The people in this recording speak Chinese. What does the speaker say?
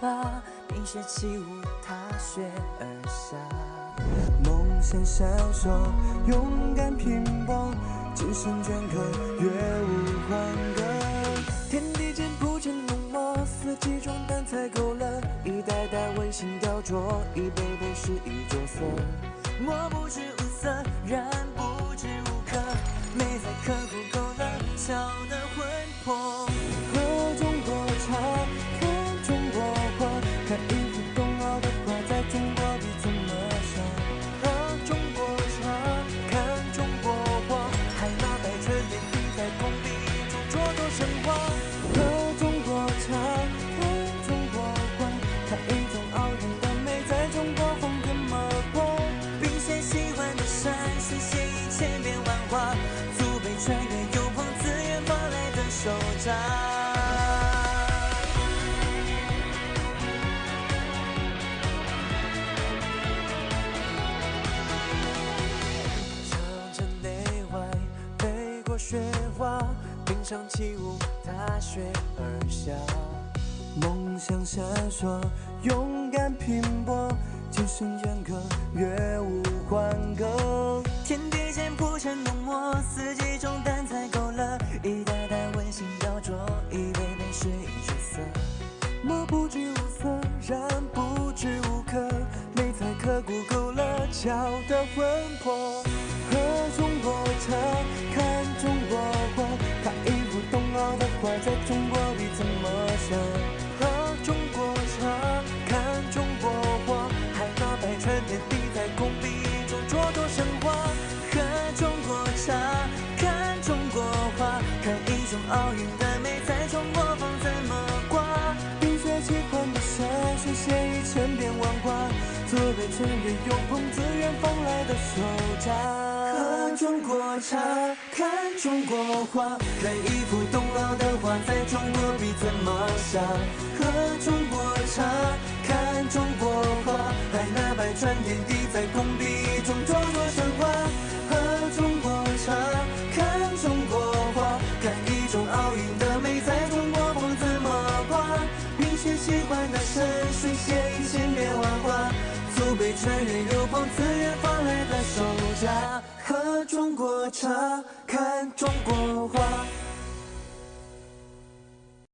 花，冰雪起舞，踏雪而下。梦想闪烁，勇敢拼搏，今生镌刻，月无欢歌。天地间铺陈浓墨，四季装淡彩勾勒，一代代温馨雕琢，一杯杯诗意着色。墨不知物色，染祖辈穿越，有朋自远方来的手掌。长城内外，北国雪花，冰上起舞，踏雪而下。梦想闪烁，勇敢拼搏，今生墨不知物色，染不知物刻，美在刻骨勾勒，巧的魂魄。喝中国茶，祖辈穿越，有朋自远方来的手札。喝中国茶，看中国画，看一幅冬奥的画，在中国笔怎么下？喝中国茶，看中国画，海纳百川，点滴在工笔中蹉跎神话。喝中国茶，看中国画，看一种奥运的美，在中国风怎么挂？冰雪奇幻的山水，穿越，有朋自远方来的手札。喝中国茶，看中国画。